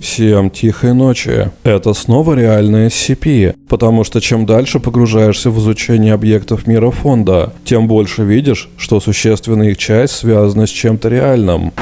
Всем тихой ночи. Это снова реальная SCP, потому что чем дальше погружаешься в изучение объектов мира фонда, тем больше видишь, что существенная их часть связана с чем-то реальным.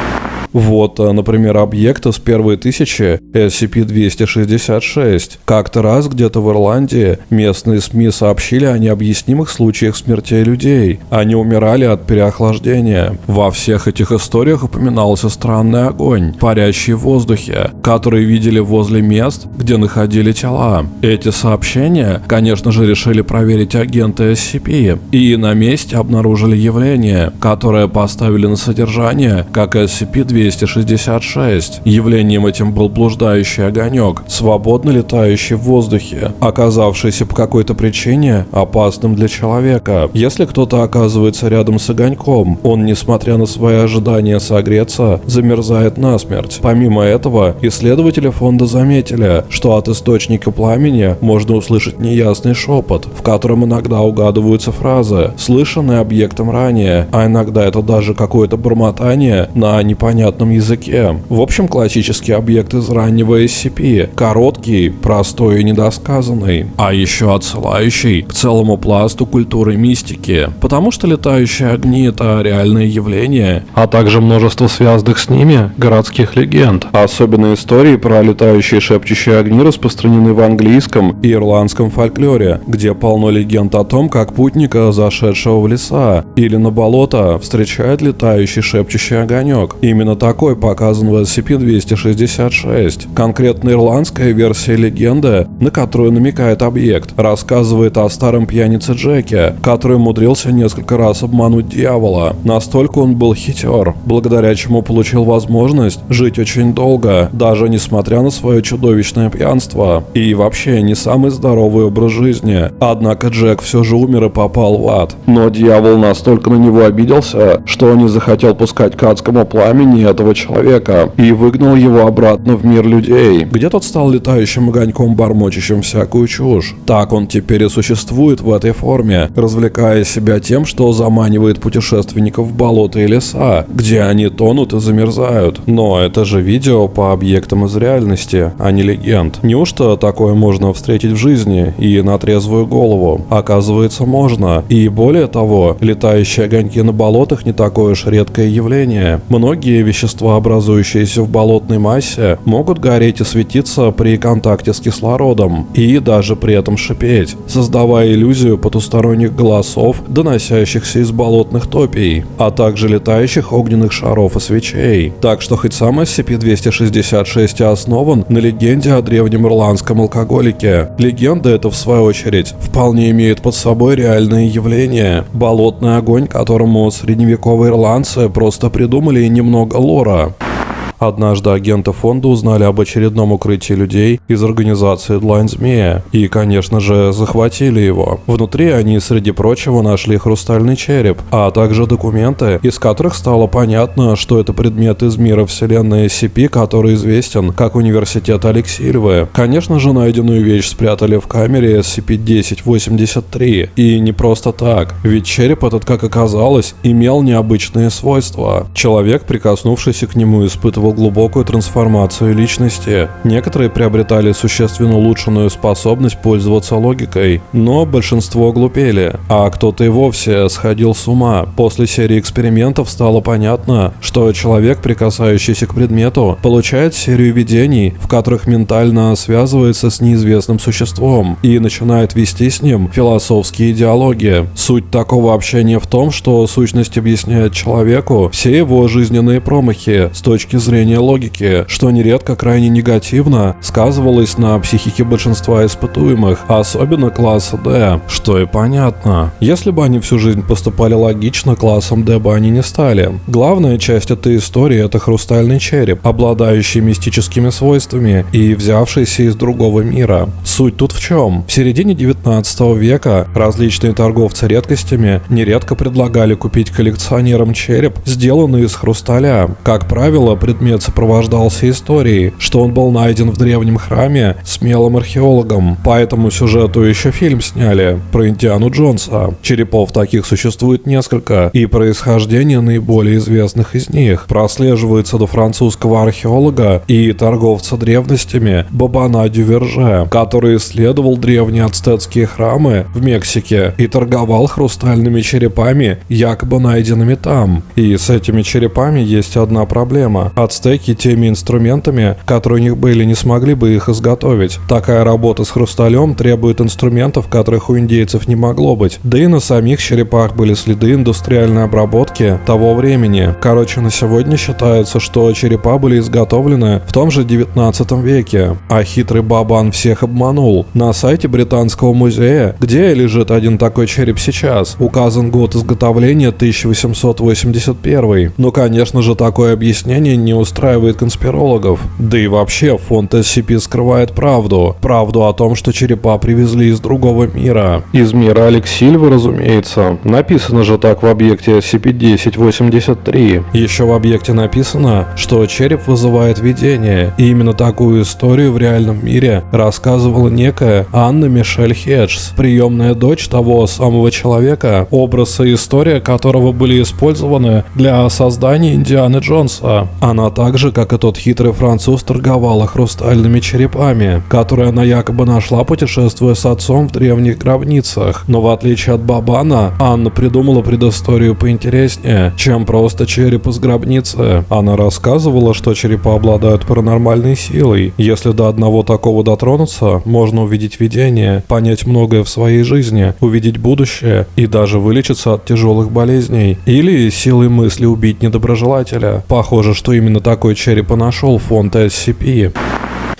Вот, э, например, объект из первой тысячи SCP-266. Как-то раз где-то в Ирландии местные СМИ сообщили о необъяснимых случаях смертей людей. Они умирали от переохлаждения. Во всех этих историях упоминался странный огонь, парящий в воздухе, который видели возле мест, где находили тела. Эти сообщения, конечно же, решили проверить агенты SCP, и на месте обнаружили явление, которое поставили на содержание как SCP-266. 266. Явлением этим был блуждающий огонек, свободно летающий в воздухе, оказавшийся по какой-то причине опасным для человека. Если кто-то оказывается рядом с огоньком, он, несмотря на свои ожидания согреться, замерзает насмерть. Помимо этого, исследователи фонда заметили, что от источника пламени можно услышать неясный шепот, в котором иногда угадываются фразы, слышанные объектом ранее, а иногда это даже какое-то бормотание на непонятном понятном языке. В общем, классический объект из раннего SCP. Короткий, простой и недосказанный. А еще отсылающий к целому пласту культуры мистики. Потому что летающие огни это реальное явление, а также множество связанных с ними городских легенд. Особенно истории про летающие шепчущие огни распространены в английском и ирландском фольклоре, где полно легенд о том, как путника, зашедшего в леса или на болото, встречает летающий шепчущий огонек. Именно такой показан в SCP-266. Конкретно ирландская версия легенды, на которую намекает объект, рассказывает о старом пьянице Джеке, который умудрился несколько раз обмануть дьявола. Настолько он был хитер, благодаря чему получил возможность жить очень долго, даже несмотря на свое чудовищное пьянство. И вообще не самый здоровый образ жизни. Однако Джек все же умер и попал в ад. Но дьявол настолько на него обиделся, что не захотел пускать к адскому пламени этого человека и выгнал его обратно в мир людей, где тот стал летающим огоньком, бормочущим всякую чушь. Так он теперь и существует в этой форме, развлекая себя тем, что заманивает путешественников в болота и леса, где они тонут и замерзают. Но это же видео по объектам из реальности, а не легенд. Неужто такое можно встретить в жизни и на трезвую голову? Оказывается, можно. И более того, летающие огоньки на болотах не такое уж редкое явление. Многие вещества вещества, образующиеся в болотной массе, могут гореть и светиться при контакте с кислородом, и даже при этом шипеть, создавая иллюзию потусторонних голосов, доносящихся из болотных топий, а также летающих огненных шаров и свечей. Так что хоть сам SCP-266 и основан на легенде о древнем ирландском алкоголике, легенда эта, в свою очередь, вполне имеет под собой реальное явление. Болотный огонь, которому средневековые ирландцы просто придумали немного лора. Однажды агенты фонда узнали об очередном укрытии людей из организации Длайн Змея и, конечно же, захватили его. Внутри они, среди прочего, нашли хрустальный череп, а также документы, из которых стало понятно, что это предмет из мира вселенной SCP, который известен как Университет Алексильвы. Конечно же, найденную вещь спрятали в камере SCP-1083. И не просто так, ведь череп этот, как оказалось, имел необычные свойства. Человек, прикоснувшийся к нему, испытывал испытывал глубокую трансформацию личности. Некоторые приобретали существенно улучшенную способность пользоваться логикой, но большинство глупели, а кто-то и вовсе сходил с ума. После серии экспериментов стало понятно, что человек, прикасающийся к предмету, получает серию видений, в которых ментально связывается с неизвестным существом и начинает вести с ним философские диалоги. Суть такого общения в том, что сущность объясняет человеку все его жизненные промахи с точки зрения зрения логики, что нередко крайне негативно сказывалось на психике большинства испытуемых, особенно класса D, что и понятно. Если бы они всю жизнь поступали логично, классом D бы они не стали. Главная часть этой истории это хрустальный череп, обладающий мистическими свойствами и взявшийся из другого мира. Суть тут в чем? В середине 19 века различные торговцы редкостями нередко предлагали купить коллекционерам череп, сделанный из хрусталя. Как правило, предмет предмет сопровождался историей, что он был найден в древнем храме смелым археологом. По этому сюжету еще фильм сняли про Индиану Джонса. Черепов таких существует несколько, и происхождение наиболее известных из них прослеживается до французского археолога и торговца древностями Бабана Дюверже, который исследовал древние ацтетские храмы в Мексике и торговал хрустальными черепами, якобы найденными там. И с этими черепами есть одна проблема. Ацтеки теми инструментами, которые у них были, не смогли бы их изготовить. Такая работа с хрусталем требует инструментов, которых у индейцев не могло быть. Да и на самих черепах были следы индустриальной обработки того времени. Короче, на сегодня считается, что черепа были изготовлены в том же 19 веке. А хитрый Бабан всех обманул. На сайте Британского музея, где лежит один такой череп сейчас, указан год изготовления 1881. Но, конечно же, такое объяснение не устраивает конспирологов. Да и вообще, фонд SCP скрывает правду. Правду о том, что черепа привезли из другого мира. Из мира Алексильвы, разумеется. Написано же так в объекте SCP-1083. Еще в объекте написано, что череп вызывает видение. И именно такую историю в реальном мире рассказывала некая Анна Мишель Хеджс, приемная дочь того самого человека, образ и история которого были использованы для создания Индианы Джонса. Она так же, как и тот хитрый француз, торговала хрустальными черепами, которые она якобы нашла, путешествуя с отцом в древних гробницах. Но в отличие от Бабана, Анна придумала предысторию поинтереснее, чем просто череп из гробницы. Она рассказывала, что черепа обладают паранормальной силой. Если до одного такого дотронуться, можно увидеть видение, понять многое в своей жизни, увидеть будущее и даже вылечиться от тяжелых болезней. Или силой мысли убить недоброжелателя. Похоже, что именно такой череп и нашел фонд SCP.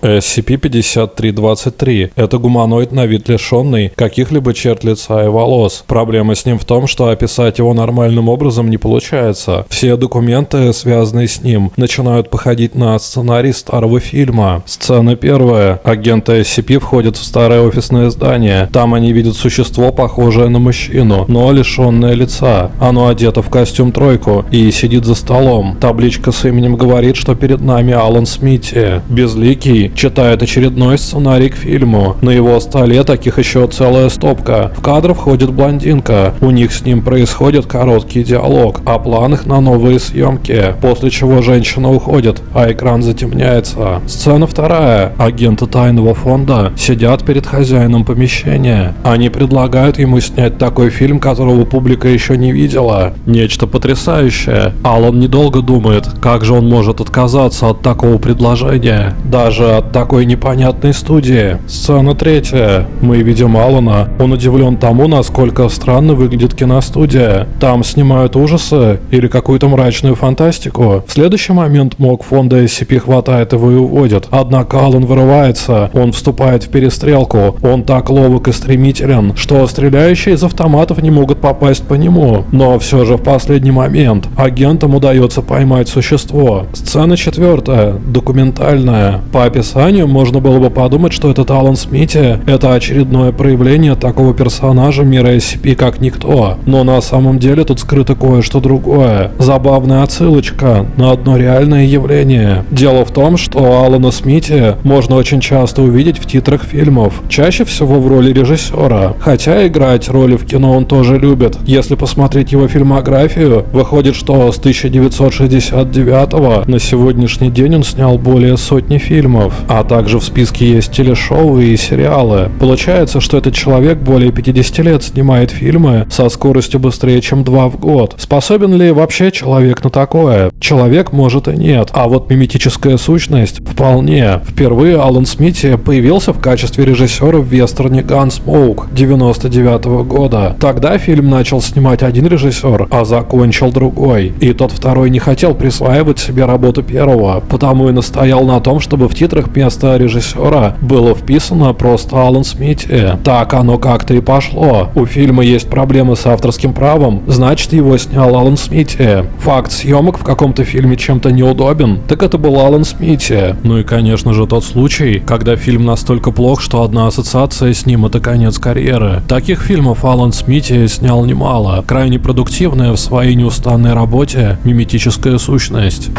SCP-5323 – это гуманоид на вид лишенный каких-либо черт лица и волос. Проблема с ним в том, что описать его нормальным образом не получается. Все документы, связанные с ним, начинают походить на сценарий старого фильма. Сцена первая. Агенты SCP входят в старое офисное здание. Там они видят существо, похожее на мужчину, но лишенное лица. Оно одето в костюм тройку и сидит за столом. Табличка с именем говорит, что перед нами Алан Смити. Безликий, читает очередной сценарий к фильму. На его столе таких еще целая стопка. В кадр входит блондинка. У них с ним происходит короткий диалог о планах на новые съемки. После чего женщина уходит, а экран затемняется. Сцена вторая. Агенты тайного фонда сидят перед хозяином помещения. Они предлагают ему снять такой фильм, которого публика еще не видела. Нечто потрясающее. Алан недолго думает, как же он может отказаться от такого предложения. Даже от такой непонятной студии. Сцена третья. Мы видим Алана. Он удивлен тому, насколько странно выглядит киностудия. Там снимают ужасы или какую-то мрачную фантастику. В следующий момент МОК фонда SCP хватает его и уводит. Однако Алан вырывается. Он вступает в перестрелку. Он так ловок и стремителен, что стреляющие из автоматов не могут попасть по нему. Но все же в последний момент агентам удается поймать существо. Сцена четвертая. Документальная. По описанию можно было бы подумать, что этот Алан Смити – это очередное проявление такого персонажа мира SCP как никто. Но на самом деле тут скрыто кое-что другое. Забавная отсылочка на одно реальное явление. Дело в том, что Алана Смити можно очень часто увидеть в титрах фильмов. Чаще всего в роли режиссера. Хотя играть роли в кино он тоже любит. Если посмотреть его фильмографию, выходит, что с 1969 на сегодняшний день он снял более сотни фильмов а также в списке есть телешоу и сериалы. Получается, что этот человек более 50 лет снимает фильмы со скоростью быстрее, чем 2 в год. Способен ли вообще человек на такое? Человек может и нет, а вот миметическая сущность вполне. Впервые Алан Смити появился в качестве режиссера в вестерне Gunsmoke 99 -го года. Тогда фильм начал снимать один режиссер, а закончил другой. И тот второй не хотел присваивать себе работу первого, потому и настоял на том, чтобы в титрах вместо режиссера было вписано просто Алан Смити. Так оно как-то и пошло. У фильма есть проблемы с авторским правом, значит его снял Алан Смити. Факт съемок в каком-то фильме чем-то неудобен, так это был Алан Смити. Ну и конечно же тот случай, когда фильм настолько плох, что одна ассоциация с ним это конец карьеры. Таких фильмов Алан Смити снял немало. Крайне продуктивная в своей неустанной работе миметическая сущность.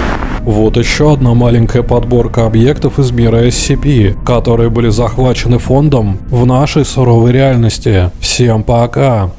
Вот еще одна маленькая подборка объектов из мира SCP, которые были захвачены фондом в нашей суровой реальности. Всем пока!